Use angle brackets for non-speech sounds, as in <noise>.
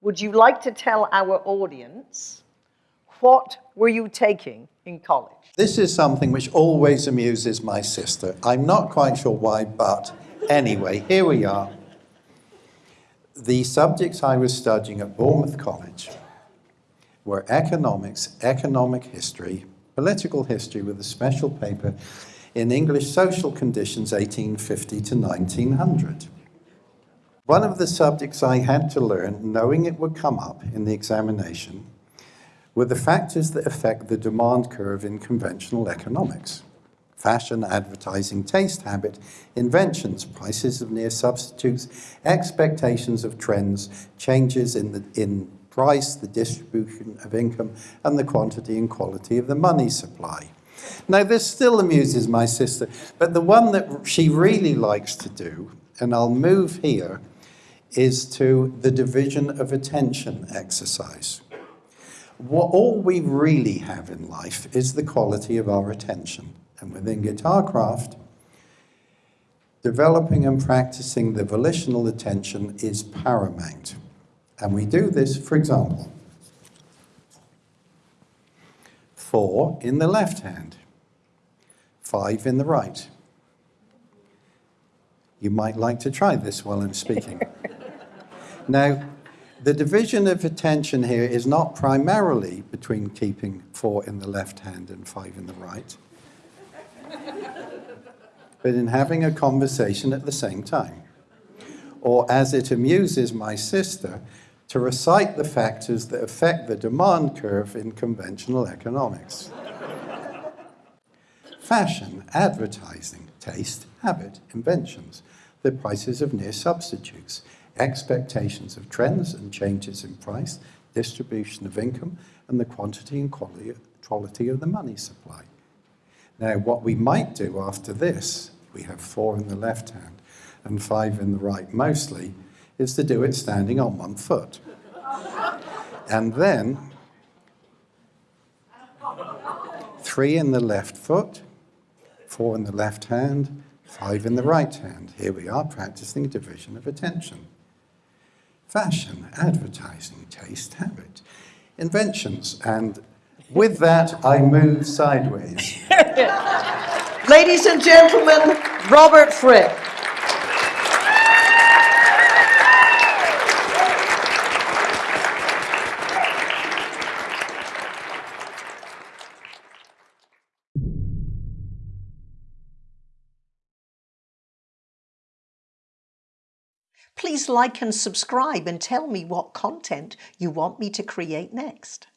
would you like to tell our audience what were you taking in college? This is something which always amuses my sister. I'm not quite sure why, but anyway, here we are. The subjects I was studying at Bournemouth College were economics, economic history, political history with a special paper in English social conditions 1850 to 1900. One of the subjects I had to learn, knowing it would come up in the examination, were the factors that affect the demand curve in conventional economics. Fashion, advertising, taste, habit, inventions, prices of near substitutes, expectations of trends, changes in, the, in price, the distribution of income, and the quantity and quality of the money supply. Now, this still amuses my sister, but the one that she really likes to do, and I'll move here, is to the division of attention exercise. What all we really have in life is the quality of our attention. And within Guitarcraft, developing and practicing the volitional attention is paramount. And we do this, for example, four in the left hand, five in the right. You might like to try this while I'm speaking. <laughs> now, the division of attention here is not primarily between keeping four in the left hand and five in the right, but in having a conversation at the same time. Or as it amuses my sister, to recite the factors that affect the demand curve in conventional economics. Fashion, advertising, taste, habit, inventions, the prices of near substitutes, expectations of trends and changes in price, distribution of income, and the quantity and quality, quality of the money supply. Now, what we might do after this, we have four in the left hand and five in the right mostly, is to do it standing on one foot. And then, three in the left foot, four in the left hand, five in the right hand. Here we are practicing division of attention. Fashion, advertising, taste, habit, inventions, and with that, I move sideways. <laughs> Ladies and gentlemen, Robert Fripp. Please like and subscribe and tell me what content you want me to create next.